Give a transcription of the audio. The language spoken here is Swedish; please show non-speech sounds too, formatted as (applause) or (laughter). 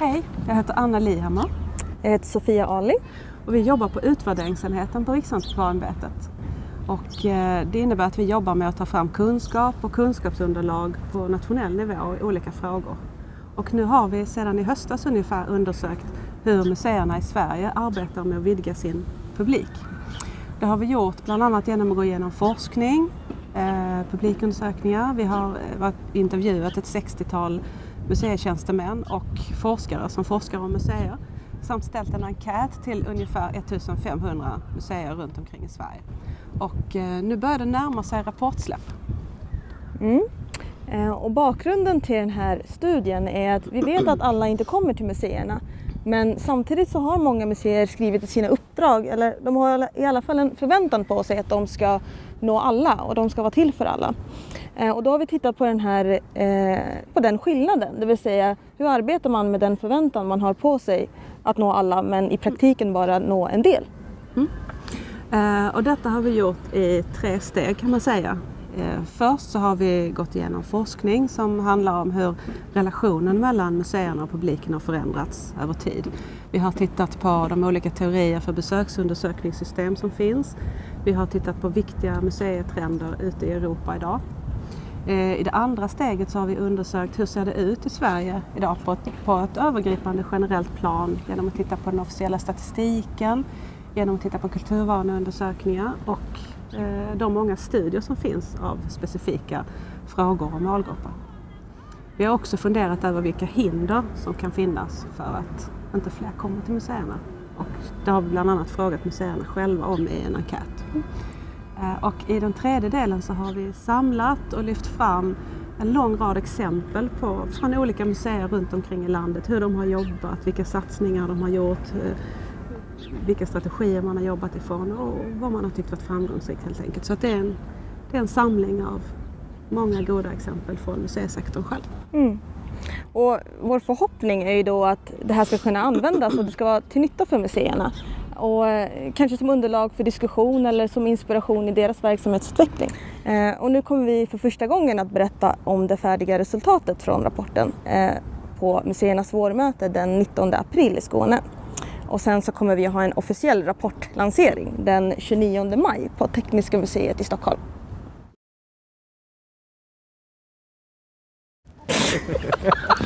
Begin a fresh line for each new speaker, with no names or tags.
Hej, jag heter Anna Lihammar
Jag heter Sofia Ali.
och vi jobbar på utvärderingsenheten på Riksantikvarieämbetet. Och eh, det innebär att vi jobbar med att ta fram kunskap och kunskapsunderlag på nationell nivå i olika frågor. Och nu har vi sedan i höstas ungefär undersökt hur museerna i Sverige arbetar med att vidga sin publik. Det har vi gjort bland annat genom att gå igenom forskning, Eh, publikundersökningar. Vi har eh, varit, intervjuat ett 60-tal museitjänstemän och forskare som forskar om museer samt ställt en enkät till ungefär 1500 museer runt omkring i Sverige. Och eh, nu börjar det närma sig rapportsläpp.
Mm. Och bakgrunden till den här studien är att vi vet att alla inte kommer till museerna. Men samtidigt så har många museer skrivit i sina uppdrag, eller de har i alla fall en förväntan på sig att de ska nå alla och de ska vara till för alla. Eh, och då har vi tittat på den här, eh, på den skillnaden, det vill säga hur arbetar man med den förväntan man har på sig att nå alla men i praktiken bara nå en del. Mm.
Eh, och detta har vi gjort i tre steg kan man säga. Eh, först så har vi gått igenom forskning som handlar om hur relationen mellan museerna och publiken har förändrats över tid. Vi har tittat på de olika teorier för besöksundersökningssystem som finns. Vi har tittat på viktiga museitrender ute i Europa idag. Eh, I det andra steget så har vi undersökt hur ser det ut i Sverige idag på ett, på ett övergripande generellt plan genom att titta på den officiella statistiken, genom att titta på kulturvaneundersökningar och Eh, de många studier som finns av specifika frågor och målgrupper. Vi har också funderat över vilka hinder som kan finnas för att inte fler kommer till museerna. Och det har vi bland annat frågat museerna själva om i en enkät. Eh, och i den tredje delen så har vi samlat och lyft fram en lång rad exempel på, från olika museer runt omkring i landet. Hur de har jobbat, vilka satsningar de har gjort, eh, vilka strategier man har jobbat ifrån och vad man har tyckt varit framgångsrikt helt enkelt. Så att det, är en, det är en samling av många goda exempel från museisektorn själv. Mm.
Och vår förhoppning är ju då att det här ska kunna användas och det ska vara till nytta för museerna. Och eh, kanske som underlag för diskussion eller som inspiration i deras verksamhetsutveckling. Eh, och nu kommer vi för första gången att berätta om det färdiga resultatet från rapporten eh, på museernas vårmöte den 19 april i Skåne. Och sen så kommer vi ha en officiell rapportlansering den 29 maj på Tekniska museet i Stockholm. (laughs)